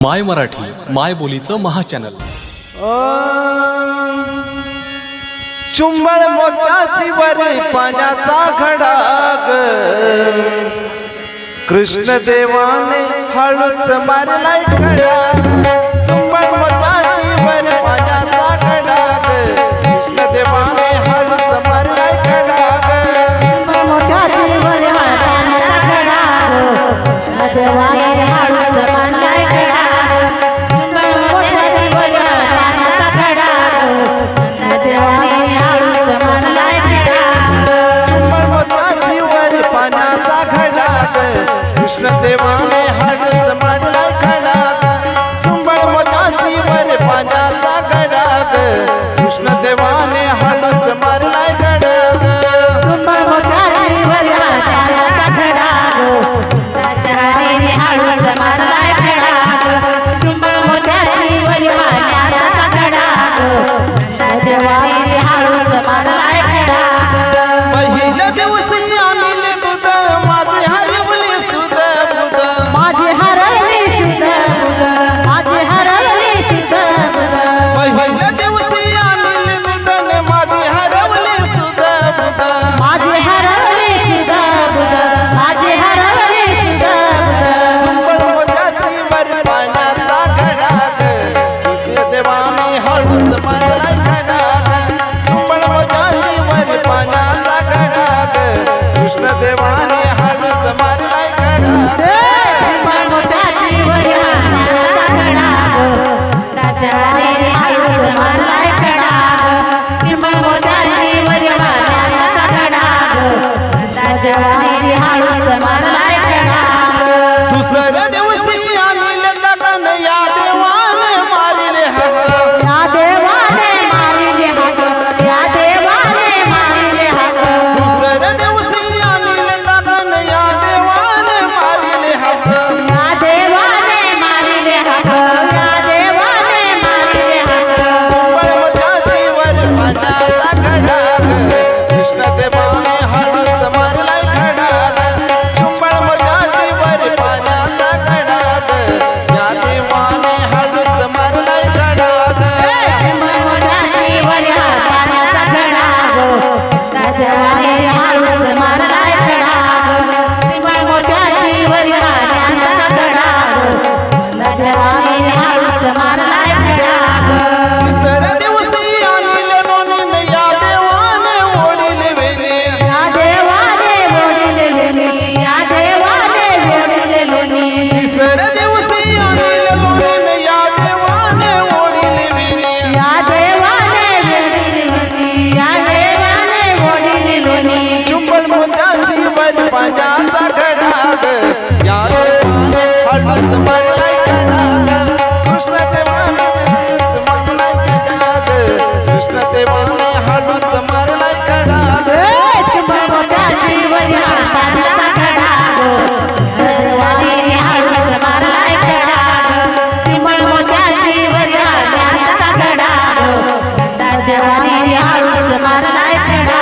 माय मराठी माय बोलीचं महाचॅनल. चुंबळ मोत्याची वरी पाण्याचा खडाग कृष्ण देवाने हळूच मारलाय खडाग चुंबळ मोत्याची वरी पाण्याचा खडाग कृष्ण देवाने हळूच मारलाय खडाग मोत्याची वरी पाण्याचा देवाने हर समय राजा माणूस मारलाय I'm life, my life,